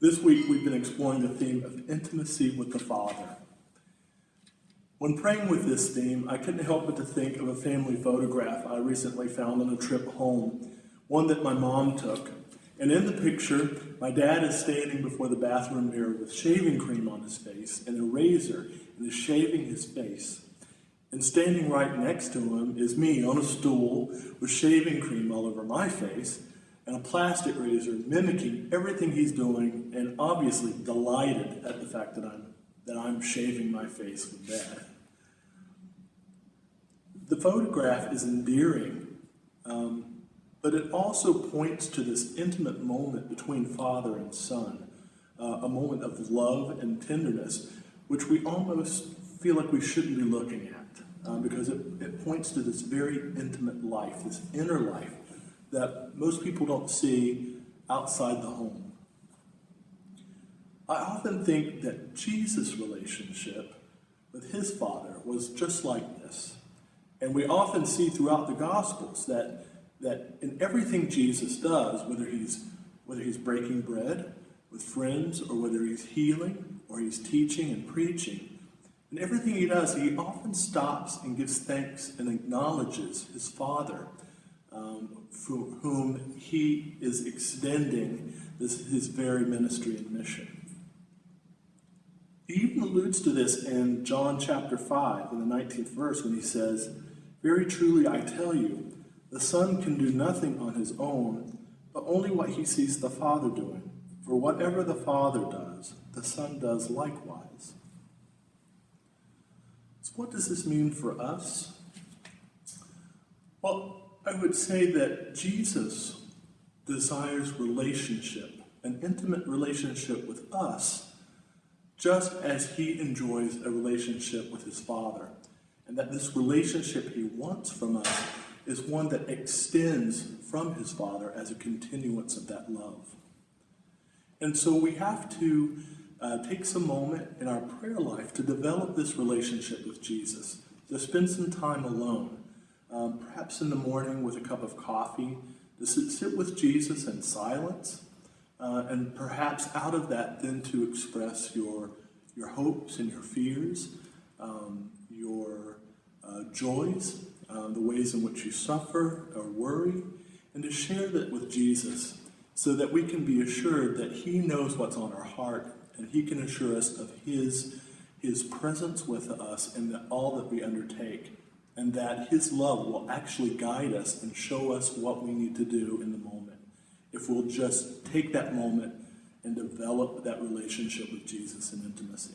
This week, we've been exploring the theme of intimacy with the Father. When praying with this theme, I couldn't help but to think of a family photograph I recently found on a trip home, one that my mom took. And in the picture, my dad is standing before the bathroom mirror with shaving cream on his face and a razor and is shaving his face. And standing right next to him is me on a stool with shaving cream all over my face and a plastic razor mimicking everything he's doing and obviously delighted at the fact that I'm, that I'm shaving my face with that. The photograph is endearing, um, but it also points to this intimate moment between father and son, uh, a moment of love and tenderness, which we almost feel like we shouldn't be looking at, uh, because it, it points to this very intimate life, this inner life that most people don't see outside the home. I often think that Jesus' relationship with his Father was just like this. And we often see throughout the Gospels that, that in everything Jesus does, whether he's, whether he's breaking bread with friends or whether he's healing or he's teaching and preaching, in everything he does, he often stops and gives thanks and acknowledges his Father um, for whom he is extending this, his very ministry and mission. He even alludes to this in John chapter 5, in the 19th verse, when he says, Very truly I tell you, the Son can do nothing on his own, but only what he sees the Father doing. For whatever the Father does, the Son does likewise. So what does this mean for us? Well, I would say that Jesus desires relationship, an intimate relationship with us, just as he enjoys a relationship with his Father. And that this relationship he wants from us is one that extends from his Father as a continuance of that love. And so we have to uh, take some moment in our prayer life to develop this relationship with Jesus, to spend some time alone um, perhaps in the morning with a cup of coffee, to sit, with Jesus in silence, uh, and perhaps out of that then to express your, your hopes and your fears, um, your uh, joys, uh, the ways in which you suffer or worry, and to share that with Jesus so that we can be assured that he knows what's on our heart and he can assure us of his, his presence with us in all that we undertake and that His love will actually guide us and show us what we need to do in the moment. If we'll just take that moment and develop that relationship with Jesus in intimacy.